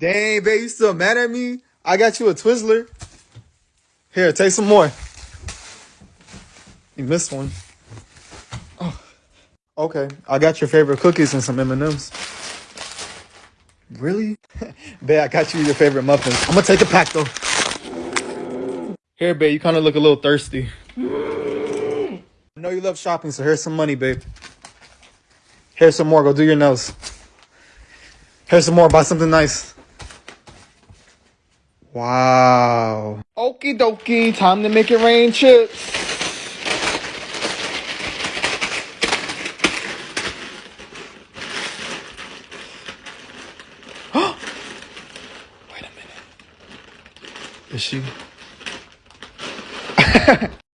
Dang, babe, you still mad at me? I got you a Twizzler. Here, take some more. You missed one. Oh. Okay, I got your favorite cookies and some M&Ms. Really? babe, I got you your favorite muffins. I'm gonna take a pack though. Here, babe, you kind of look a little thirsty. I know you love shopping, so here's some money, babe. Here's some more. Go do your nails. Here's some more. Buy something nice. Wow. Okie dokie. Time to make it rain chips. Wait a minute. Is she?